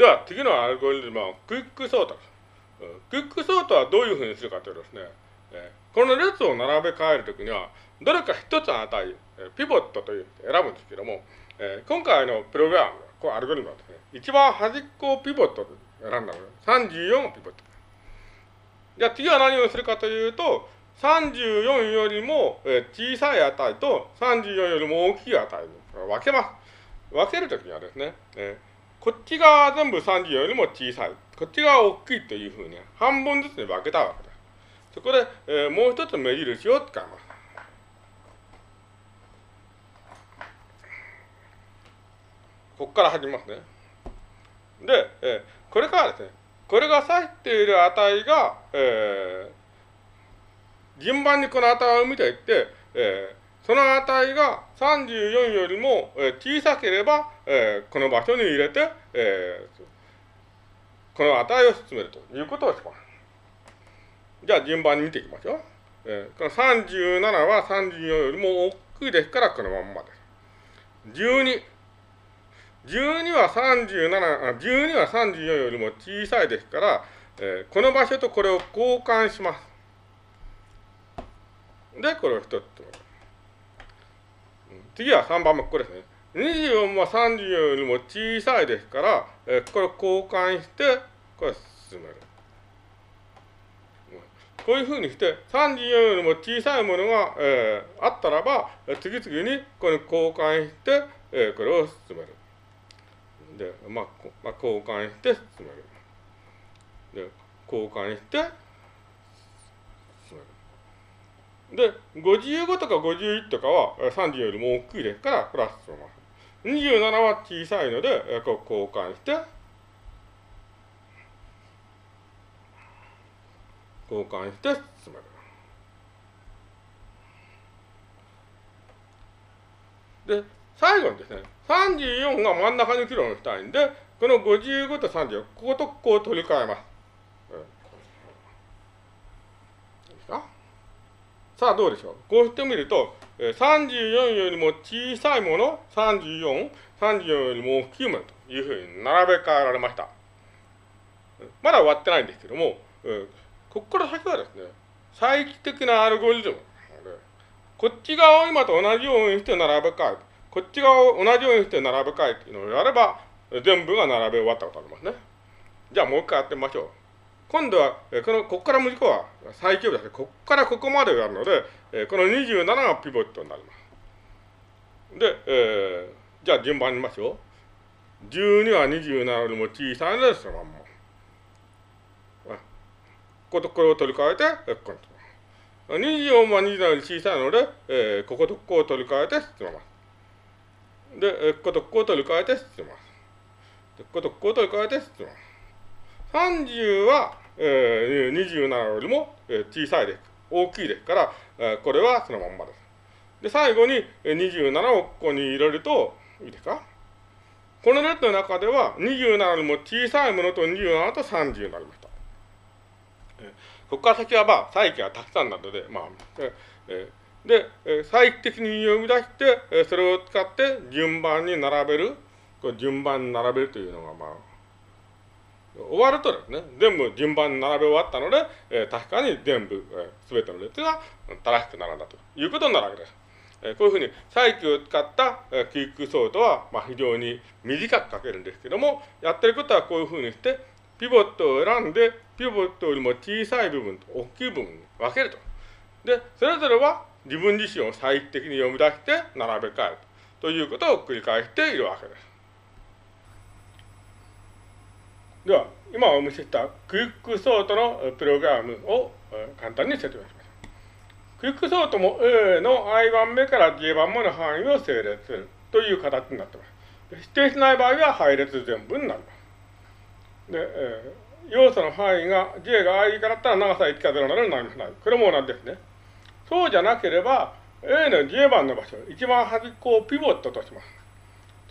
では次のアルゴリズムはクイックソートです。クイックソートはどういうふうにするかというとですね、えこの列を並べ替えるときには、どれか一つの値、ピボットという選ぶんですけども、え今回のプログラム、こうアルゴリズムはですね、一番端っこをピボットと選んだので、34をピボット。じゃあ次は何をするかというと、34よりも小さい値と34よりも大きい値に分けます。分けるときにはですね、えこっちが全部30よりも小さい。こっちが大きいというふうに半分ずつに分けたわけです。そこで、えー、もう一つ目印を使います。ここから始めますね。で、えー、これからですね、これが指している値が、えー、順番にこの値を見ていって、えー、その値が34よりも小さければ、えー、この場所に入れて、えー、この値を進めるということをします。じゃあ順番に見ていきましょう。えー、この37は34よりも大きいですからこのまんまです。12。12は37、12は34よりも小さいですから、えー、この場所とこれを交換します。で、これを一つ。次は3番目、これですね。24は34よりも小さいですから、えー、これを交換して、これ進める。こういうふうにして、34よりも小さいものが、えー、あったらば、次々にこれ交換して、えー、これを進める。で、まあ、まあ、交換して進める。で、交換して進める。で、55とか51とかは30よりも大きいですから、プラスします。27は小さいので、こう交換して交換して進める。で、最後にですね、34が真ん中に議論したいんで、この55と34、こことここを取り替えます。いいですかさあ、どうでしょう？こうしてみると、34よりも小さいもの、34、34よりも大きいものというふうに並べ替えられました。まだ終わってないんですけども、ここから先はですね、再帰的なアルゴリズムこっち側を今と同じようにして並べ替える。こっち側を同じようにして並べ替えっていうのをやれば、全部が並べ終わったことになりますね。じゃあもう一回やってみましょう。今度は、この、ここから無事故は最強ですね。ここからここまでやるので、この27がピボットになります。で、えー、じゃあ順番に見ましょう。12は27よりも小さいので、そのまんま。こことこれを取り替えて、ここに24は27より小さいので、えー、こことここを取り替えて進めます。で、え、こことここを取り替えて進めます。で、こことここを取り替えて進めます。30は、えー、27よりも、えー、小さいです。大きいですから、えー、これはそのまんまです。で、最後に27をここに入れると、いいですか？この列の中では27よりも小さいものと27と30になります。ここから先はまあ、再起がたくさんなので、まあ、えー、で、え再帰的に読み出して、えそれを使って順番に並べる、これ順番に並べるというのが、まあ、終わるとですね、全部順番に並べ終わったので、え確かに全部、す、え、べ、ての列が正しく並んだということになるわけです。えこういうふうに再起を使った、えクイックソートは、まあ、非常に短く書けるんですけども、やってることはこういうふうにして、ピボットを選んで、ピボットよりも小さい部分と大きい部分に分けると。で、それぞれは自分自身を再的に読み出して並べ替えるということを繰り返しているわけです。では、今お見せしたクイックソートのプログラムを簡単に説明します。クイックソートも A の i 番目から j 番目の範囲を整列するという形になっています。指定しない場合は配列全部になります。で、えー、要素の範囲が J が i 以下だったら長さ1か0なのになります。これも同じですね。そうじゃなければ、A の J 番の場所、一番端っこをピボットとします。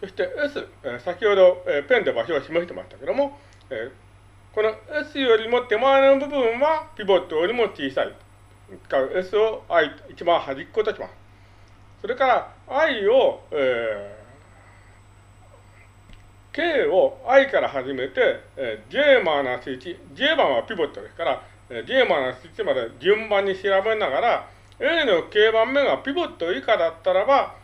そして S、えー、先ほど、えー、ペンで場所を示してましたけども、え、この S よりも手前の部分はピボットよりも小さい。S を I、一番端っことします。それから I を、えー K を I から始めて、えー、J マーナス1、J 番はピボットですから、えー、J マーナス1まで順番に調べながら、A の K 番目がピボット以下だったらば、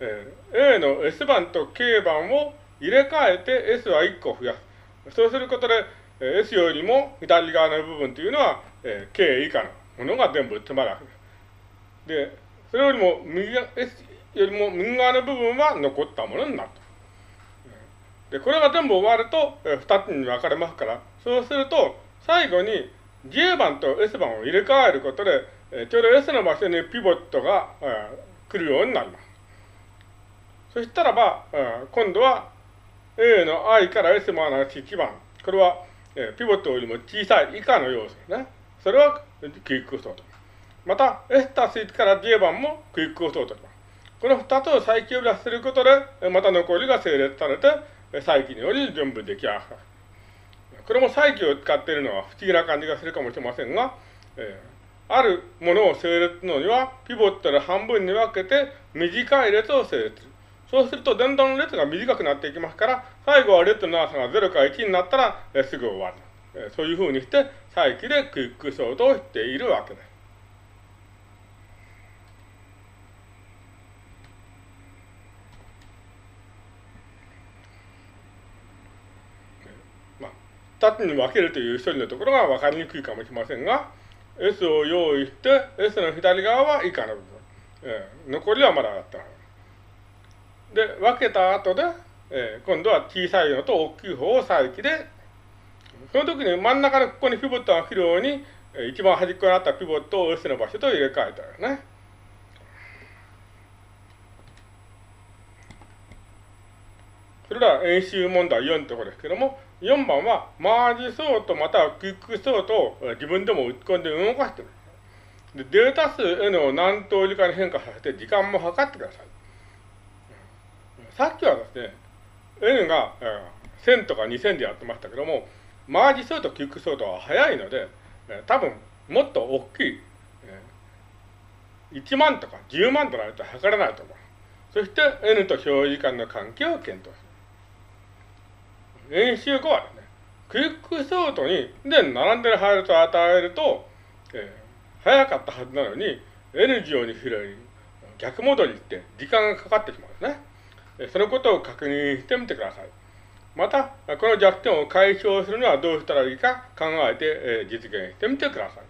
えー、A の S 番と K 番を入れ替えて S は1個増やす。そうすることで、えー、S よりも左側の部分というのは、えー、K 以下のものが全部詰まるわけです。で、それよりも右、S よりも右側の部分は残ったものになると。で、これが全部終わると、えー、2つに分かれますから、そうすると、最後に J 番と S 番を入れ替えることで、え、ちょうど S の場所にピボットが、え、来るようになります。そしたらば、え、今度は A の I から S マイナス1番。これは、えー、ピボットよりも小さい以下の要素ですね。それはクイックソート。また、S たす1から J 番もクイックソート。この2つを再起呼び出することで、また残りが整列されて、再起により全部出来上がる。これも再起を使っているのは不思議な感じがするかもしれませんが、えー、あるものを整列するのには、ピボットで半分に分けて短い列を整列する。そうすると、だんだん列が短くなっていきますから、最後は列の長さが0から1になったら、えすぐ終わる。えそういうふうにして、再起でクイックソートをしているわけです。2つに分けるという処理のところが分かりにくいかもしれませんが、S を用意して、S の左側は以下の部分。えー、残りはまだ上がってな。で、分けた後で、えー、今度は小さいのと大きい方を再起で、その時に真ん中のここにピボットが来るように、えー、一番端っこにあったピボットを S の場所と入れ替えたよね。それでは演習問題4のところですけども、4番はマージソートまたはクイックソートを自分でも打ち込んで動かしてる。でデータ数 N を何通りかに変化させて時間も測ってください。さっきはですね、N が、えー、1000とか2000でやってましたけども、マージソート、キックソートは早いので、えー、多分もっと大きい、えー、1万とか10万となると測れないと思う。そして N と表示時間の関係を検討する。演習後はですね、クイックソートにで並んでる配列を与えると、えー、早かったはずなのに N 乗に広い逆戻りって時間がかかってしまうんですね。そのことを確認してみてください。また、この弱点を解消するにはどうしたらいいか考えて実現してみてください。